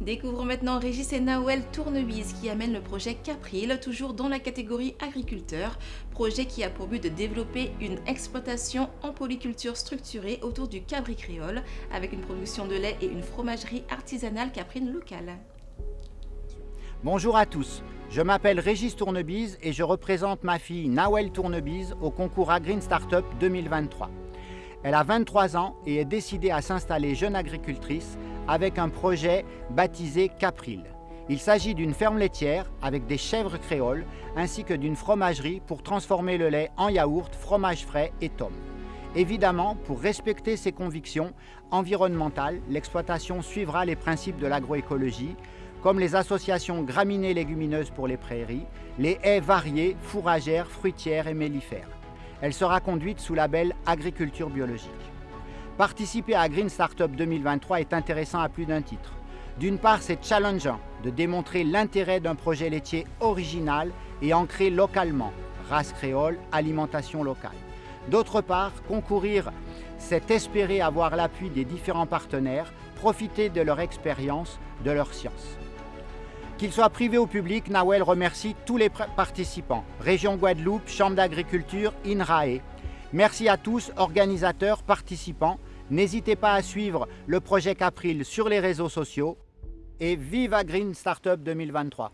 Découvrons maintenant Régis et Nawel Tournebise qui amènent le projet Capril, toujours dans la catégorie agriculteur, projet qui a pour but de développer une exploitation en polyculture structurée autour du cabri créole, avec une production de lait et une fromagerie artisanale caprine locale. Bonjour à tous, je m'appelle Régis Tournebise et je représente ma fille Nawel Tournebise au concours Agreen Startup 2023. Elle a 23 ans et est décidée à s'installer jeune agricultrice avec un projet baptisé Capril. Il s'agit d'une ferme laitière avec des chèvres créoles ainsi que d'une fromagerie pour transformer le lait en yaourt, fromage frais et tome. Évidemment, pour respecter ses convictions environnementales, l'exploitation suivra les principes de l'agroécologie, comme les associations graminées légumineuses pour les prairies, les haies variées, fourragères, fruitières et mellifères. Elle sera conduite sous label agriculture biologique. Participer à Green Startup 2023 est intéressant à plus d'un titre. D'une part, c'est challengeant de démontrer l'intérêt d'un projet laitier original et ancré localement, race créole, alimentation locale. D'autre part, concourir, c'est espérer avoir l'appui des différents partenaires, profiter de leur expérience, de leur science. Qu'il soit privé ou public, Nawel remercie tous les participants, Région Guadeloupe, Chambre d'agriculture, INRAE. Merci à tous, organisateurs, participants, N'hésitez pas à suivre le projet Capril sur les réseaux sociaux. Et vive à Green Startup 2023